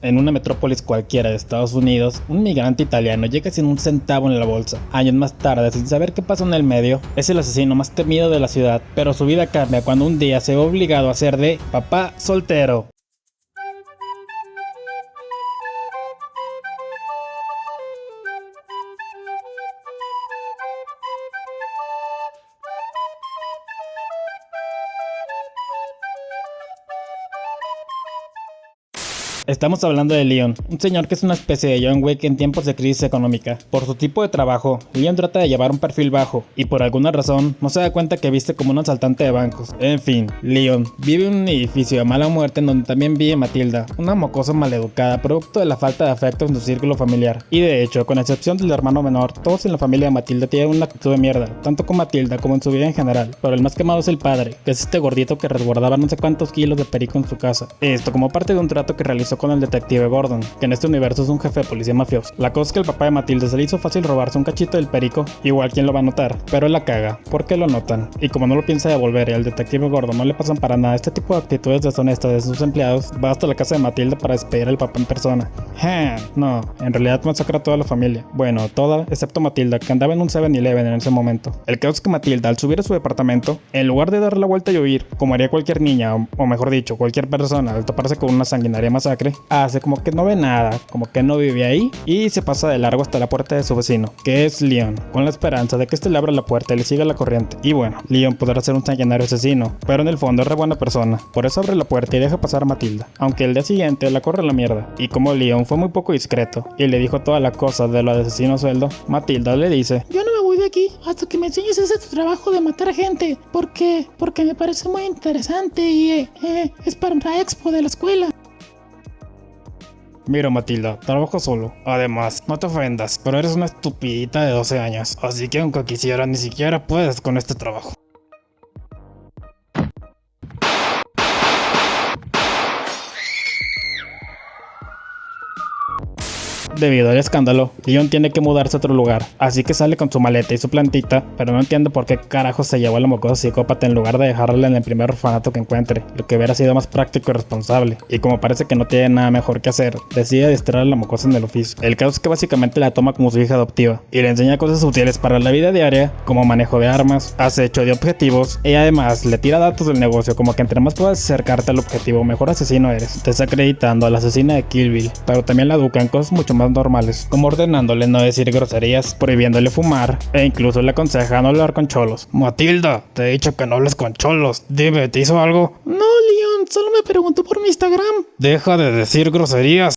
En una metrópolis cualquiera de Estados Unidos, un migrante italiano llega sin un centavo en la bolsa. Años más tarde, sin saber qué pasó en el medio, es el asesino más temido de la ciudad, pero su vida cambia cuando un día se ve obligado a ser de papá soltero. Estamos hablando de Leon, un señor que es una especie de John Wick en tiempos de crisis económica. Por su tipo de trabajo, Leon trata de llevar un perfil bajo, y por alguna razón no se da cuenta que viste como un asaltante de bancos. En fin, Leon vive en un edificio de mala muerte en donde también vive Matilda, una mocosa maleducada producto de la falta de afecto en su círculo familiar. Y de hecho, con excepción del hermano menor, todos en la familia de Matilda tienen una actitud de mierda, tanto con Matilda como en su vida en general. Pero el más quemado es el padre, que es este gordito que resguardaba no sé cuántos kilos de perico en su casa. Esto como parte de un trato que realizó con el detective Gordon, que en este universo es un jefe de policía mafioso. La cosa es que el papá de Matilde se le hizo fácil robarse un cachito del perico, igual quien lo va a notar, pero él la caga, porque lo notan. Y como no lo piensa devolver y al detective Gordon no le pasan para nada este tipo de actitudes deshonestas de sus empleados, va hasta la casa de Matilde para despedir al papá en persona. No, en realidad masacra a toda la familia. Bueno, toda, excepto Matilda, que andaba en un 7-Eleven en ese momento. El caso es que Matilda, al subir a su departamento, en lugar de dar la vuelta y huir, como haría cualquier niña, o, o mejor dicho, cualquier persona al toparse con una sanguinaria masacre, hace como que no ve nada, como que no vive ahí y se pasa de largo hasta la puerta de su vecino, que es Leon, con la esperanza de que este le abra la puerta y le siga la corriente. Y bueno, Leon podrá ser un sanguinario asesino, pero en el fondo es re buena persona, por eso abre la puerta y deja pasar a Matilda, aunque el día siguiente la corre a la mierda. Y como Leon fue muy poco discreto y le dijo todas las cosas de lo de asesino sueldo, Matilda le dice, yo no me voy de aquí hasta que me enseñes ese trabajo de matar gente, porque porque me parece muy interesante y eh, eh, es para una expo de la escuela. Mira Matilda, trabajo solo. Además, no te ofendas, pero eres una estupidita de 12 años, así que aunque quisiera ni siquiera puedes con este trabajo. Debido al escándalo, Leon tiene que mudarse a otro lugar, así que sale con su maleta y su plantita, pero no entiende por qué carajo se llevó a la mocosa psicópata en lugar de dejarla en el primer orfanato que encuentre, lo que hubiera sido más práctico y responsable. Y como parece que no tiene nada mejor que hacer, decide distraer a la mocosa en el oficio. El caso es que básicamente la toma como su hija adoptiva y le enseña cosas útiles para la vida diaria, como manejo de armas, acecho de objetivos, y además le tira datos del negocio como que entre más puedas acercarte al objetivo, mejor asesino eres, desacreditando a la asesina de Kill pero también la educa en cosas mucho más normales, como ordenándole no decir groserías, prohibiéndole fumar e incluso le aconseja no hablar con cholos. Matilda, te he dicho que no hables con cholos. Dime, ¿te hizo algo? No, Leon, solo me preguntó por mi Instagram. Deja de decir groserías.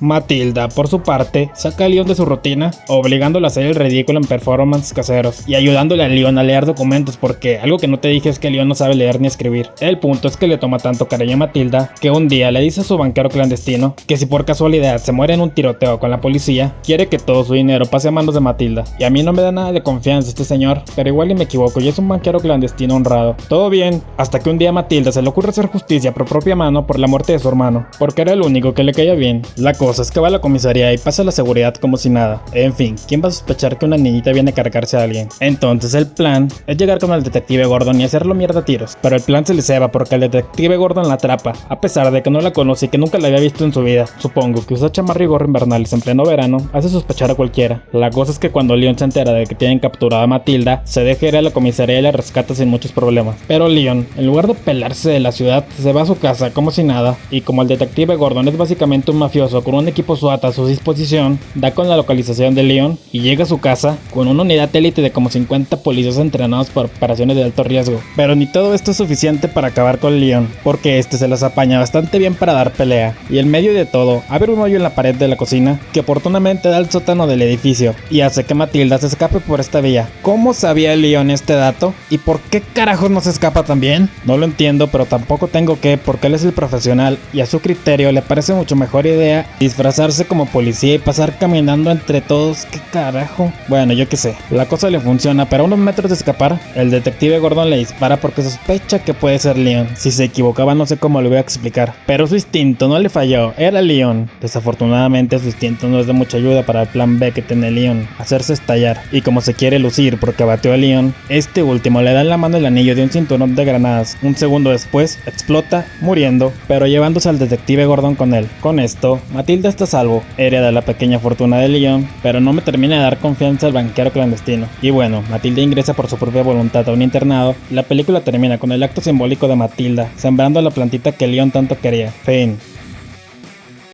Matilda, por su parte, saca a Leon de su rutina, obligándolo a hacer el ridículo en performances caseros y ayudándole a Leon a leer documentos porque algo que no te dije es que Leon no sabe leer ni escribir. El punto es que le toma tanto cariño a Matilda que un día le dice a su banquero clandestino que si por casualidad se muere en un tiroteo con la policía, quiere que todo su dinero pase a manos de Matilda. Y a mí no me da nada de confianza este señor, pero igual y me equivoco y es un banquero clandestino honrado. Todo bien, hasta que un día a Matilda se le ocurre hacer justicia por propia mano por la muerte de su hermano, porque era el único que le caía bien. La cosa es que va a la comisaría y pasa la seguridad como si nada. En fin, ¿quién va a sospechar que una niñita viene a cargarse a alguien? Entonces el plan es llegar con el detective Gordon y hacerlo mierda a tiros. Pero el plan se le ceba porque el detective Gordon la atrapa, a pesar de que no la conoce y que nunca la había visto en su vida. Supongo que usar chamarra y invernales en pleno verano hace sospechar a cualquiera. La cosa es que cuando Leon se entera de que tienen capturada a Matilda, se deja ir a la comisaría y la rescata sin muchos problemas. Pero Leon, en lugar de pelarse de la ciudad, se va a su casa como si nada. Y como el detective Gordon es básicamente un mafioso con un equipo SWAT a su disposición, da con la localización de Leon y llega a su casa con una unidad élite de como 50 policías entrenados para operaciones de alto riesgo. Pero ni todo esto es suficiente para acabar con Leon, porque este se las apaña bastante bien para dar pelea. Y en medio de todo, abre un hoyo en la pared de la cocina que oportunamente da al sótano del edificio y hace que Matilda se escape por esta vía. ¿Cómo sabía Leon este dato? ¿Y por qué carajos no se escapa también? No lo entiendo, pero tampoco tengo que, porque él es el profesional y a su criterio le parece mucho mejor idea disfrazarse como policía y pasar caminando entre todos. ¿Qué carajo? Bueno, yo qué sé. La cosa le funciona, pero a unos metros de escapar, el detective Gordon le dispara porque sospecha que puede ser Leon. Si se equivocaba no sé cómo lo voy a explicar. Pero su instinto no le falló, era Leon. Desafortunadamente su instinto no es de mucha ayuda para el plan B que tiene Leon, hacerse estallar. Y como se quiere lucir porque batió a Leon, este último le da en la mano el anillo de un cinturón de granadas. Un segundo después, explota, muriendo, pero llevándose al detective Gordon con él. Con esto, Matilda está a salvo, hereda la pequeña fortuna de Leon, pero no me termina de dar confianza al banquero clandestino. Y bueno, Matilda ingresa por su propia voluntad a un internado. La película termina con el acto simbólico de Matilda, sembrando la plantita que Leon tanto quería. Fin.